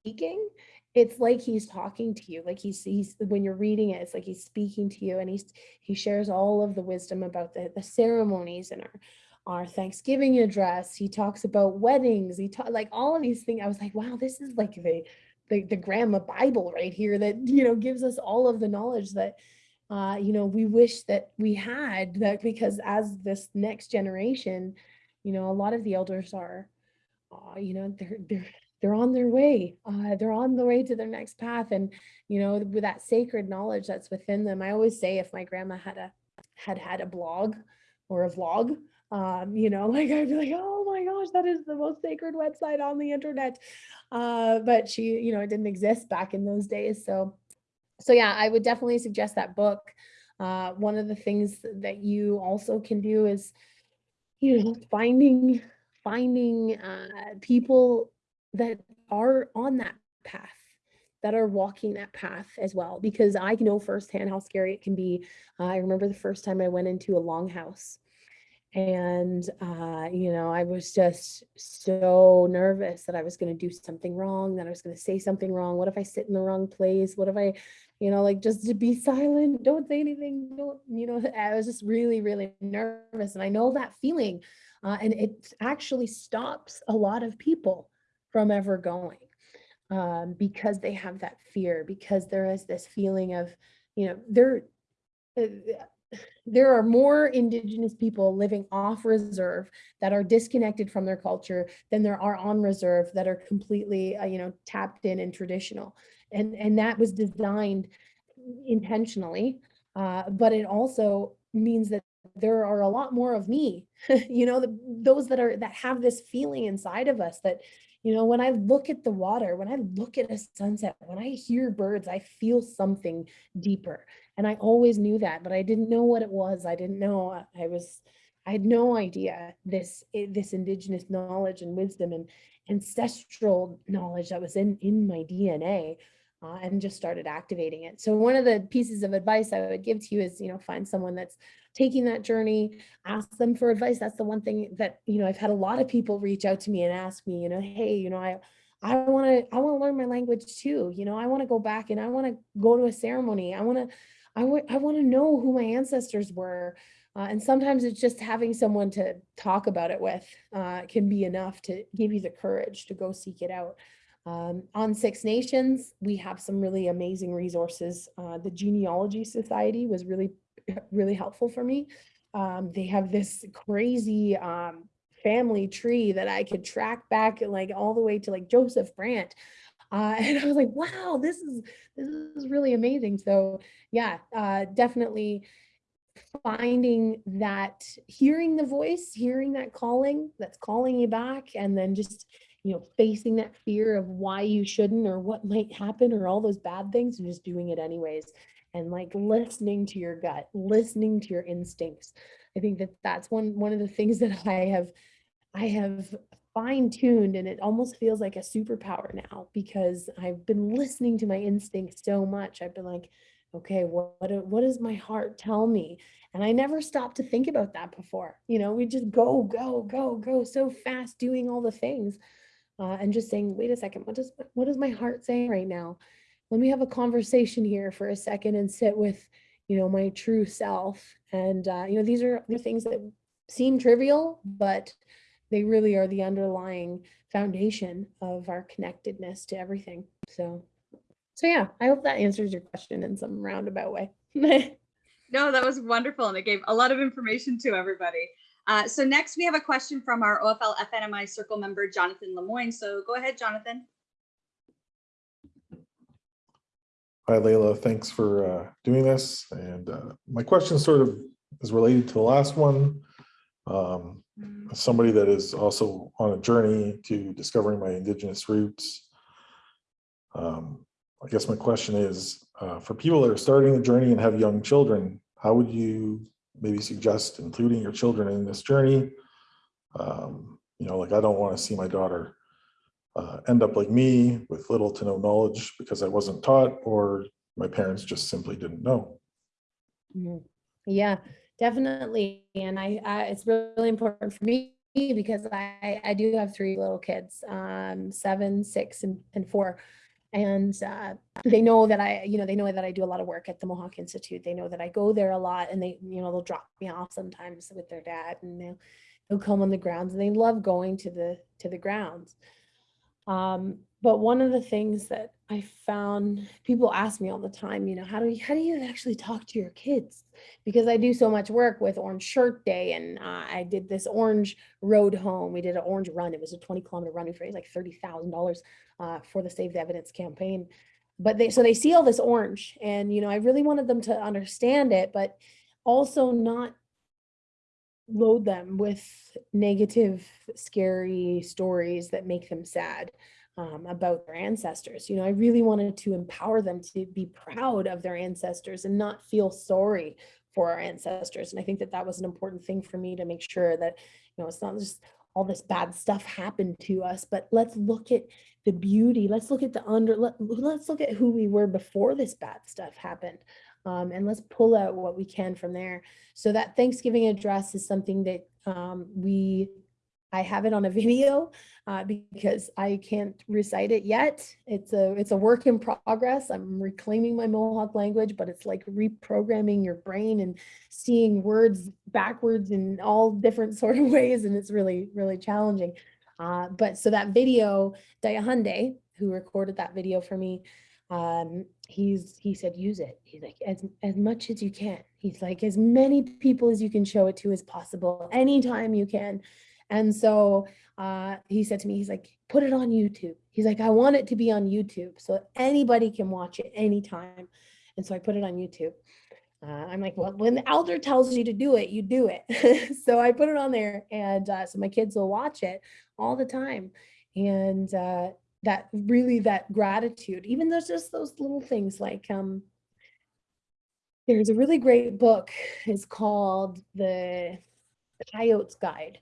speaking, it's like he's talking to you. Like he's he's when you're reading it, it's like he's speaking to you and he's he shares all of the wisdom about the, the ceremonies and our our Thanksgiving address. He talks about weddings. He talk like all of these things. I was like, wow, this is like the the, the grandma Bible right here that you know gives us all of the knowledge that uh, you know we wish that we had that because as this next generation, you know, a lot of the elders are uh, you know, they're they're they're on their way. Uh, they're on the way to their next path, and you know, with that sacred knowledge that's within them. I always say, if my grandma had a had had a blog or a vlog, um, you know, [LAUGHS] like I'd be like, oh my gosh, that is the most sacred website on the internet. Uh, but she, you know, it didn't exist back in those days. So, so yeah, I would definitely suggest that book. Uh, one of the things that you also can do is, you know, finding finding uh, people that are on that path that are walking that path as well because i know firsthand how scary it can be uh, i remember the first time i went into a longhouse and uh, you know i was just so nervous that i was going to do something wrong that i was going to say something wrong. What if i sit in the wrong place? What if i you know like just to be [LAUGHS] silent don't say anything don't you know [LAUGHS] i was just really really nervous and i know that feeling uh, and it actually stops a lot of people from ever going um, because they have that fear, because there is this feeling of, you know, there, uh, there are more indigenous people living off reserve that are disconnected from their culture than there are on reserve that are completely, uh, you know, tapped in and traditional. And, and that was designed intentionally, uh, but it also means that there are a lot more of me, [LAUGHS] you know, the, those that are, that have this feeling inside of us that, you know, when I look at the water, when I look at a sunset, when I hear birds, I feel something deeper. And I always knew that, but I didn't know what it was. I didn't know. uh, I was, I had no idea this, this indigenous knowledge and wisdom and ancestral knowledge that was in, in my DNA. Uh, and just started activating it. So one of the pieces of advice I would give to you is, you know, find someone that's taking that journey, ask them for advice. That's the one thing that, you know, I've had a lot of people reach out to me and ask me, you know, hey, you know, I, I want to, I want to learn my language too. You know, I want to go back and I want to go to a ceremony. I want to, I want, I want to know who my ancestors were. Uh, and sometimes it's just having someone to talk about it with uh, can be enough to give you the courage to go seek it out. Um, on Six Nations, we have some really amazing resources. Uh, the Genealogy Society was really, [LAUGHS] really helpful for me. Um, they have this crazy um, family tree that I could track back like all the way to like Joseph Brant. Uh, [LAUGHS] and I was like, wow, this is this is really amazing. So yeah, uh, definitely finding that, hearing the voice, hearing that calling that's calling you back, and then just you know, facing that fear of why you shouldn't or what might happen or all those bad things and just doing it anyways. And like listening to your gut, listening to your instincts. I think that that's one, one of the things [LAUGHS] that I have, I have fine tuned and it almost feels like a superpower now because I've been listening to my instincts so much. I've been like, okay, what, what, what does my heart tell me? And I never stopped to think about that before. You know, we just go, go, go, go so fast doing all the things uh, and just saying, wait a second, what does what is my heart saying right now? Let me have a conversation here for a second and sit with, you know, my true self. And uh, you know, these are the things that seem trivial, but they really are the underlying foundation of our connectedness to everything. So, so yeah, I hope that answers your question in some roundabout way. [LAUGHS] No, that was wonderful, and it gave a lot of information to everybody. Uh, so next, we have a question from our OFL FNMI Circle member, Jonathan Lemoyne. So go ahead, Jonathan. Hi, Layla. Thanks for uh, doing this. And uh, my question sort of is related to the last one. Um, somebody that is also on a journey to discovering my Indigenous roots. Um, I guess my question is, uh, for people that are starting the journey and have young children, how would you maybe suggest including your children in this journey? Um, you know, like I don't want to see my daughter uh, end up like me with little to no knowledge because I wasn't taught or my parents just simply didn't know. Mhm. Yeah, definitely. And I, I, it's really important for me because I, I do have three little kids, um, seven, six, and, and four. And uh, they know that I, you know, they know that I do a lot of work at the Mohawk Institute. They know that I go there a lot and they, you know, they'll drop me off sometimes with their dad and they'll, they'll come on the grounds and they love going to the, to the grounds. Um, but one of the things that I found people ask me all the time, you know, how do you, how do you actually talk to your kids? Because I do so much work with Orange Shirt Day and uh, I did this orange road home. We did an orange run. It was a 20 kilometer run. We raised like $30,000 uh, for the Save the Evidence campaign. But they, so they see all this orange and, you know, I really wanted them to understand it, but also not load them with negative, scary stories that make them sad um, about their ancestors. You know, I really wanted to empower them to be proud of their ancestors and not feel sorry for our ancestors. And I think that that was an important thing for me to make sure that, you know, it's not just all this bad stuff happened to us, but let's look at the beauty. Let's look at the under, let, let's look at who we were before this bad stuff happened. Um, and let's pull out what we can from there. So that Thanksgiving address is something that um, we, I have it on a video uh, because I can't recite it yet. It's a, it's a work in progress. I'm reclaiming my Mohawk language, but it's like reprogramming your brain and seeing words backwards in all different [LAUGHS] sort of ways. And it's really, really challenging. Uh, but so that video, Dayahunde, who recorded that video for me, um, he's he said use it he's like as as much as you can he's like as many people as you can show it to as possible anytime you can and so uh he said to me he's like put it on youtube. He's like i want it to be on youtube so anybody can watch it anytime. And so i put it on youtube. Uh, i'm like well when the elder tells you to do it you do it. [LAUGHS] So i put it on there and uh, so my kids will watch it all the time. And uh that really that gratitude even there's just those little things like um there's a really great book. It's called the coyote's guide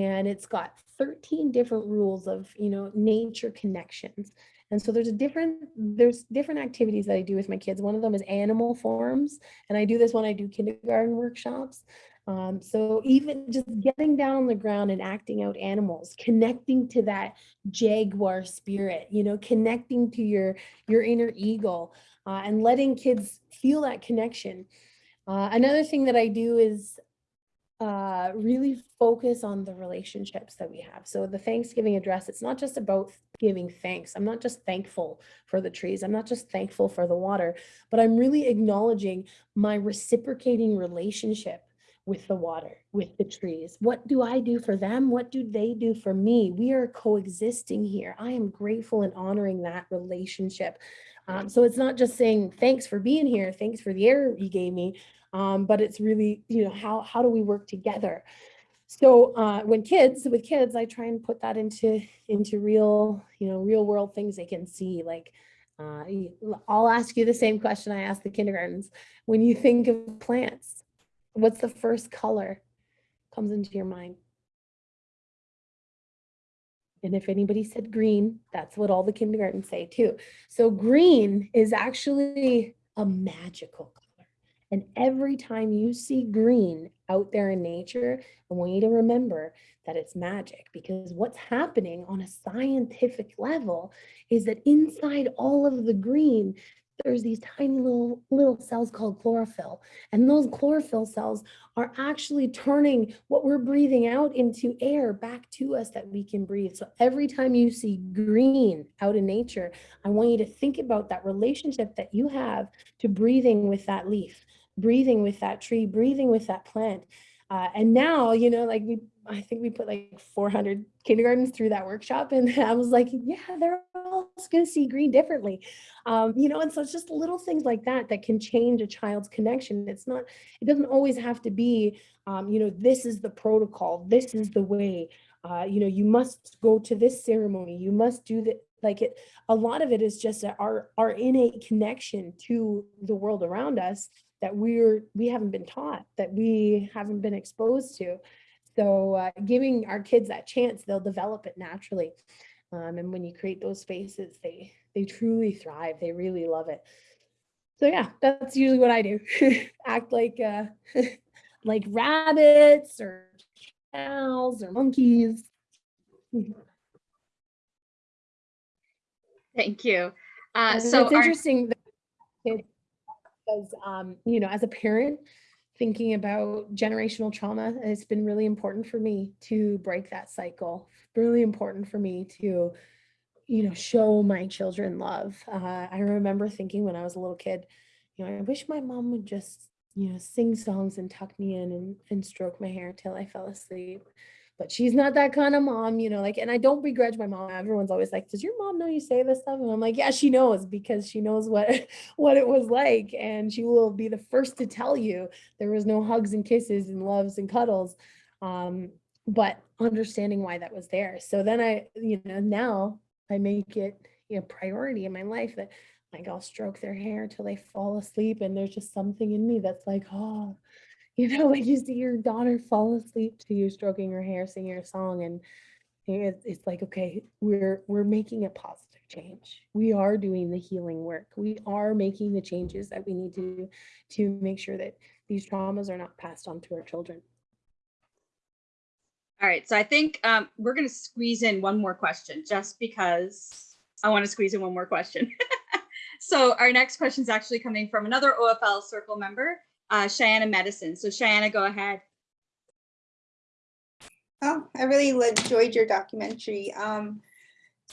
and it's got 13 different rules of you know nature connections. And so there's a different there's different activities that i do with my kids. One of them is animal forms and i do this when i do kindergarten workshops. Um, so even just getting down on the ground and acting out animals, connecting to that jaguar spirit, you know, connecting to your your inner eagle, uh, and letting kids feel that connection. Uh, another thing that I do is uh, really focus on the relationships that we have. So the Thanksgiving address, it's not just about giving thanks. I'm not just thankful for the trees. I'm not just thankful for the water, but I'm really acknowledging my reciprocating relationship with the water, with the trees. What do I do for them? What do they do for me? We are coexisting here. I am grateful and honoring that relationship. Um, so it's not just saying thanks for being here, thanks for the air you gave me, um, but it's really, you know, how, how do we work together? So uh, when kids, with kids, I try and put that into, into real, you know, real world things they can see. Like, uh, I'll ask you the same question I ask the kindergartens. When you think of plants, what's the first color comes into your mind? And if anybody said green, that's what all the kindergartens say too. So green is actually a magical color. And every time you see green out there in nature, I want you to remember that it's magic because what's happening on a scientific level is that inside all of the green, there's these tiny little little cells called chlorophyll. And those chlorophyll cells are actually turning what we're breathing out into air back to us that we can breathe. So every time you see green out in nature i want you to think about that relationship that you have to breathing with that leaf breathing with that tree breathing with that plant. Uh, and now you know like we i think we put like 400 kindergartens through that workshop and [LAUGHS] i was like yeah they're all going to see green differently. Um, you know and so it's just little things like that that can change a child's connection. It's not it doesn't always have to be um, you know this is the protocol. This is the way. Uh, you know you must go to this ceremony. You must do that like it a lot of it is just our our innate connection to the world around us that we're we haven't been taught that we haven't been exposed to so uh, giving our kids that chance they'll develop it naturally. Um, and when you create those spaces they they truly thrive. They really love it. So yeah that's usually what i do. [LAUGHS] Act like uh [LAUGHS] like rabbits or cows or monkeys. Thank you. Uh, so it's interesting that kids- because um, you know, as a parent, thinking about generational trauma, it's been really important for me to break that cycle. Really important for me to, you know, show my children love. Uh, I remember thinking when I was a little kid, you know, I wish my mom would just, you know, sing songs and tuck me in and, and stroke my hair till I fell asleep but she's not that kind of mom, you know, like, and I don't begrudge my mom. Everyone's always like, does your mom know you say this stuff? And I'm like, yeah, she knows because she knows what, [LAUGHS] what it was like. And she will be the first to tell you there was no hugs and kisses and loves and cuddles. Um, but understanding why that was there. So then I, you know, now I make it you know, priority in my life that like I'll stroke their hair till they fall asleep. And there's just something in me that's like, oh, you know, [LAUGHS] like you see your daughter fall asleep to you stroking her hair, singing her song, and it's, it's like, okay, we're we're making a positive change. We are doing the healing work. We are making the changes that we need to to make sure that these traumas are not passed on to our children. All right, so I think um, we're going to squeeze in one more question just because I want to squeeze in one more question. [LAUGHS] so our next question is actually coming from another OFL Circle member, uh, Cheyenne Medicine. So Cheyenne, go ahead. Oh, I really enjoyed your documentary. Um,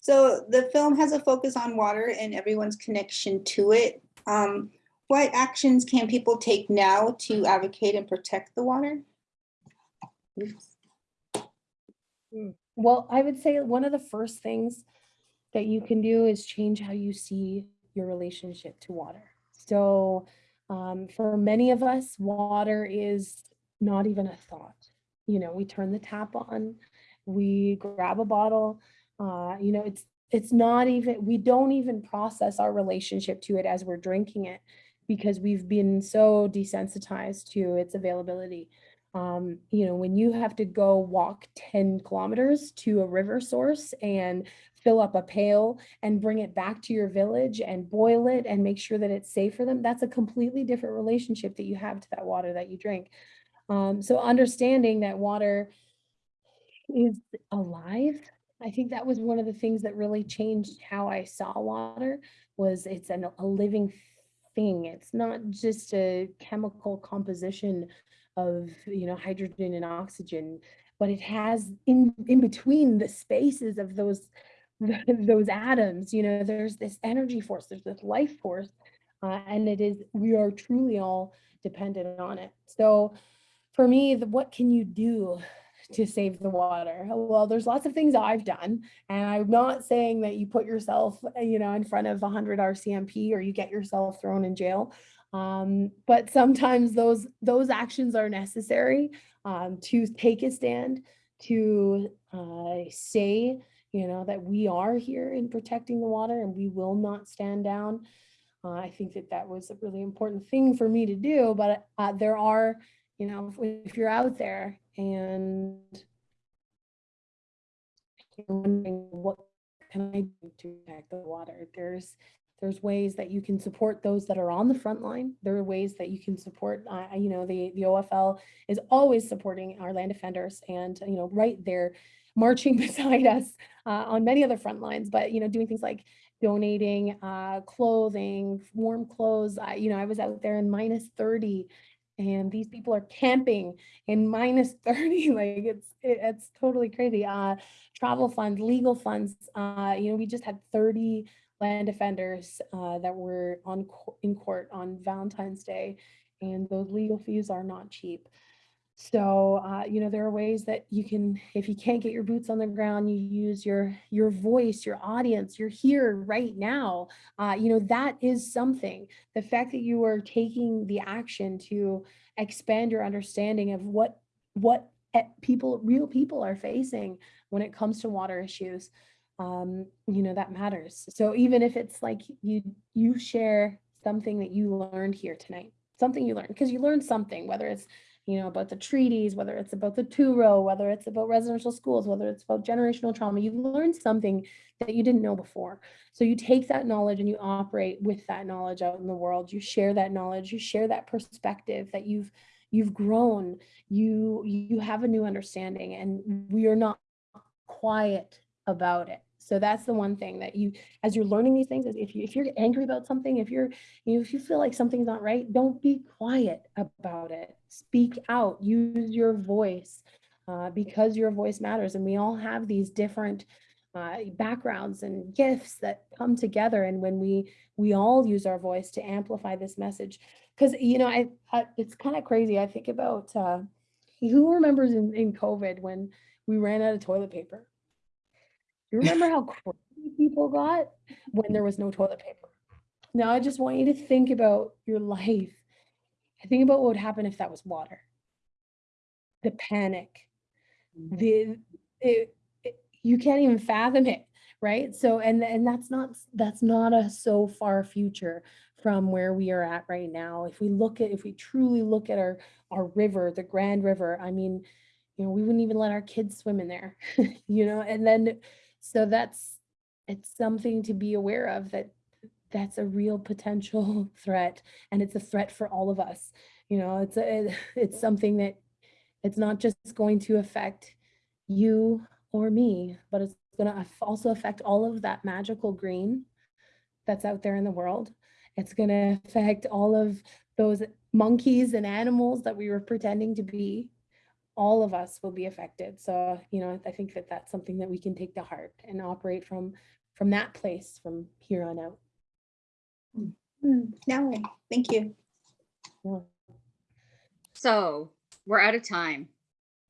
so the film has a focus on water and everyone's connection to it. Um, what actions can people take now to advocate and protect the water? Mm. Well, I would say one of the first things that you can do is change how you see your relationship to water. So um, for many of us, water is not even a thought. You know, we turn the tap on, we grab a bottle, uh, you know, it's it's not even, we don't even process our relationship to it as we're drinking it because we've been so desensitized to its availability. Um, you know, when you have to go walk 10 kilometers to a river source and fill up a pail and bring it back to your village and boil it and make sure that it's safe for them, that's a completely different relationship that you have to that water that you drink. Um, so understanding that water is alive, I think that was one of the things that really changed how I saw water was it's an, a living thing. It's not just a chemical composition of you know hydrogen and oxygen but it has in in between the spaces of those [LAUGHS] those atoms you know there's this energy force there's this life force uh, and it is we are truly all dependent on it. So for me the, what can you do to save the water? Well there's lots of things i've done and i'm not saying that you put yourself you know in front of 100 rcmp or you get yourself thrown in jail um, but sometimes those those actions are necessary um, to take a stand to uh, say you know that we are here in protecting the water and we will not stand down uh, i think that that was a really important thing for me to do but uh, there are you know if, if you're out there and wondering what can i do to protect the water there's there's ways that you can support those that are on the front line. There are ways that you can support, uh, you know, the, the OFL is always supporting our land defenders and, you know, right there marching [LAUGHS] beside us uh, on many other front lines, but, you know, doing things like donating uh, clothing, warm clothes. I, you know, I was out there in minus 30 and these people are camping in minus [LAUGHS] 30 like it's it, it's totally crazy uh travel funds legal funds uh you know we just had 30 land defenders uh that were on in court on valentine's day and those legal fees are not cheap so uh you know there are ways that you can if you can't get your boots on the ground you use your your voice your audience you're here right now. Uh you know that is something. The fact that you are taking the action to expand your understanding of what what people real people are facing when it comes to water issues um you know that matters. So even if it's like you you share something that you learned here tonight something you learned because you learned something whether it's you know about the treaties whether it's about the two row whether it's about residential schools whether it's about generational trauma you learn something that you didn't know before so you take that knowledge and you operate with that knowledge out in the world. You share that knowledge, you share that perspective that you've you've grown, you you have a new understanding and we are not quiet about it. So that's the one thing that you as you're learning these things is if you if you're angry about something, if you're you know if you feel like something's not right, don't be quiet about it. Speak out, use your voice. Uh, because your voice matters and we all have these different uh, backgrounds and gifts that come together and when we we all use our voice to amplify this message because you know I, I it's kind of crazy i think about uh, who remembers in, in covid when we ran out of toilet paper you remember how crazy people got when there was no toilet paper? Now i just want you to think about your life. I think about what would happen if that was water. The panic. Mm-hmm. The it, it- you can't even fathom it right? So and and that's not that's not a so far future from where we are at right now. If we look at if we truly look at our our river the grand river i mean you know we wouldn't even let our kids swim in there [LAUGHS] you know? And then so that's it's something to be aware of that that's a real potential [LAUGHS] threat and it's a threat for all of us you know it's a it's something that it's not just going to affect you or me, but it's going to also affect all of that magical green that's out there in the world. It's going to affect all of those monkeys and animals that we were pretending to be. All of us will be affected. So, you know, I think that that's something that we can take to heart and operate from from that place from here on out. Hmm, Now, thank you. Yeah. So we're out of time.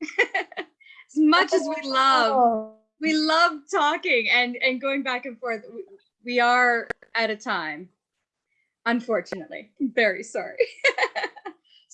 [LAUGHS] as much as we [LAUGHS] love, Oh, we love talking and and going back and forth. we- We are at a time. Unfortunately, very sorry. [LAUGHS]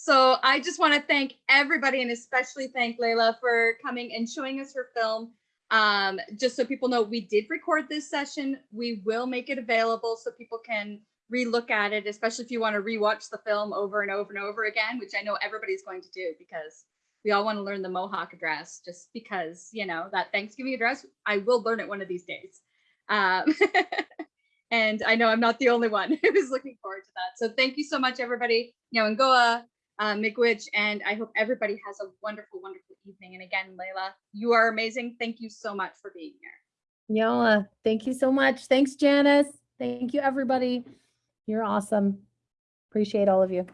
so I just want to thank everybody and especially thank Layla for coming and showing us her film. Um, just so people know, we did record this session. We will make it available so people can relook at it, especially if you want to rewatch the film over and over and over again, which I know everybody's going to do because we all want to learn the Mohawk address just because, you know, that Thanksgiving address, I will learn it one of these days. Um, [LAUGHS] and I know I'm not the only one [LAUGHS] who's looking forward to that. So thank you so much, everybody. You know, Ngoa, uh, Miigwech, and I hope everybody has a wonderful, wonderful evening. And again, Layla, you are amazing. Thank you so much for being here. Yola, thank you so much. Thanks, Janice. Thank you, everybody. You're awesome. Appreciate all of you.